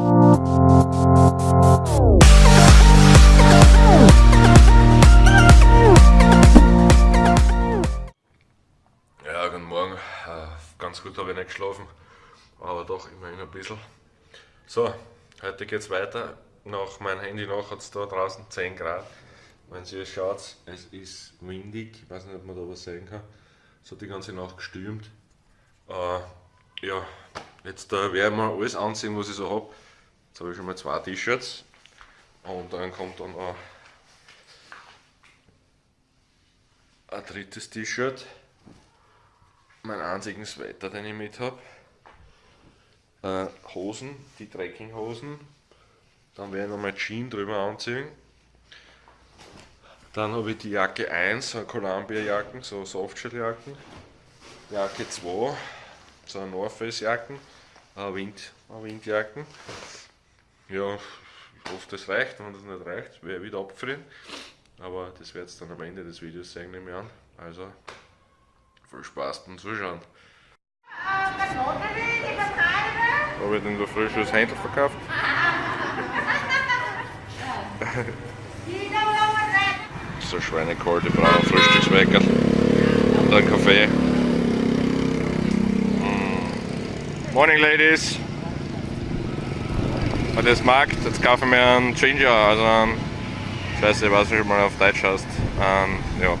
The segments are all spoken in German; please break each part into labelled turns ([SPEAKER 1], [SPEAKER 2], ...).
[SPEAKER 1] Ja, guten Morgen. Äh, ganz gut habe ich nicht geschlafen, aber doch immerhin ein bisschen. So, heute geht es weiter. Nach meinem Handy nach hat es da draußen 10 Grad. Wenn ihr schaut, es ist windig. Ich weiß nicht, ob man da was sehen kann. Es hat die ganze Nacht gestürmt. Äh, ja, jetzt äh, werde ich mal alles anziehen, was ich so habe. Jetzt habe ich schon mal zwei T-Shirts. Und dann kommt dann noch ein drittes T-Shirt meinen einzigen Sweater, den ich mit habe. Äh, Hosen, die Trekkinghosen. Dann werde ich noch mal Jeans drüber anziehen. Dann habe ich die Jacke 1, so Columbia-Jacken, so Softshell-Jacken. Jacke 2, so North Face-Jacken, Wind, Windjacken. Ja, ich hoffe, das reicht. Wenn das nicht reicht, werde ich wieder abfrieren. Aber das werdet ihr dann am Ende des Videos sehen, nehme ich an. Also, viel Spaß beim Zuschauen. Habe ich denn da frisches Händel verkauft? so Schweinekalte braun Frühstückswecker. Dann Kaffee. Mm. Morning ladies! Wenn ihr das mag, jetzt kaufen wir einen Ginger, also einen, ich weiß nicht, schon mal auf Deutsch hast. Einen, ja.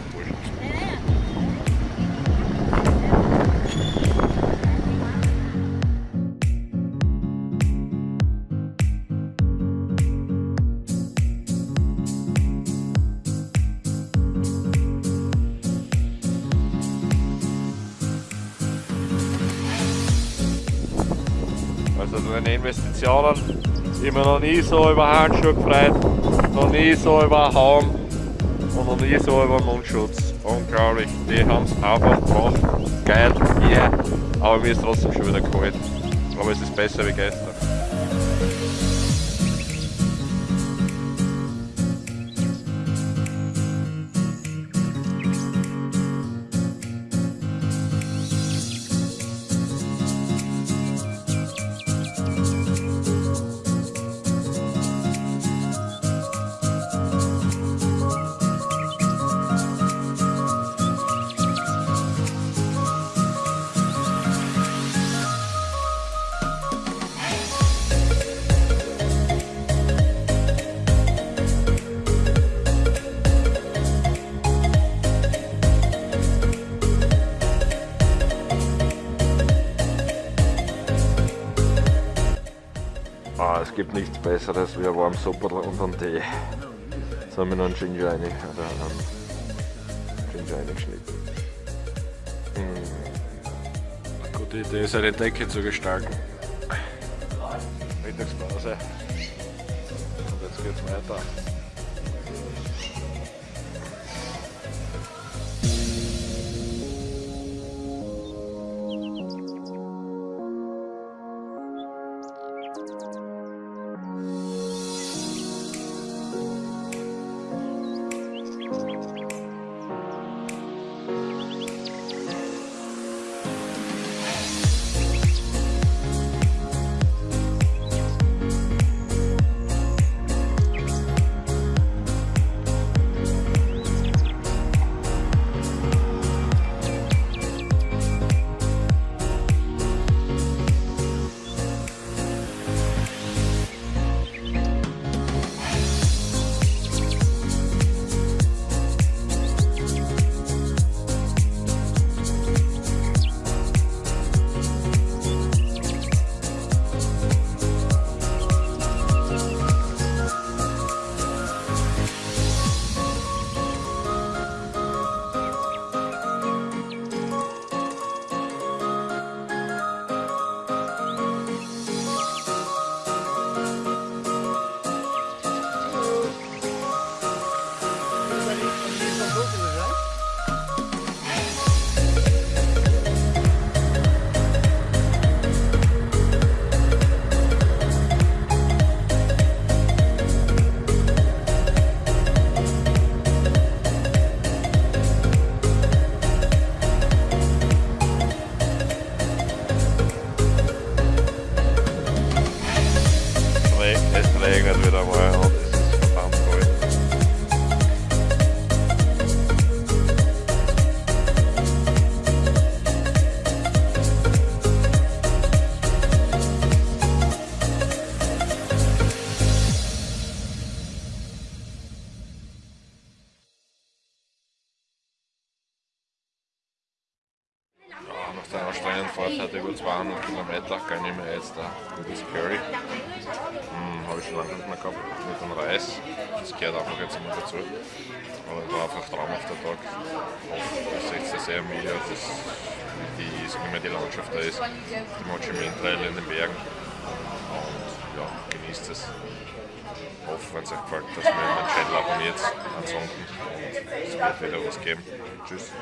[SPEAKER 1] Also meine Investitionen immer noch nie so über Handschuhe gefreut, noch nie so über Haum und noch nie so über Mundschutz. Unglaublich, die haben es einfach gemacht. Geil, yeah. Aber mir ist trotzdem schon wieder kalt. Aber es ist besser wie gestern. Ah, es gibt nichts besseres wie ein warmes Supperl und einen Tee. Jetzt haben wir noch einen Ginger rein, also einen Ginger reingeschnitten. Hm. Gute Idee ist eine Decke zu gestalten. Mittagspause. Und jetzt geht's weiter. Nach der anstrengenden Fahrt heute über 200 Kilometer gönne ich mir jetzt ein gutes Curry. Hm, Habe ich schon lange nicht mehr gehabt mit dem Reis. Das gehört einfach jetzt immer dazu. Aber es war einfach ein traumhafter Tag. Ich sehe es sehr müde, das, die, wie mir die Landschaft da ist. Die Mochimin Trail in den Bergen. Und ja, genießt es. Ich hoffe, wenn es euch gefällt, dass ihr meinen Channel abonniert. Ansonsten es wird wieder was geben. Tschüss.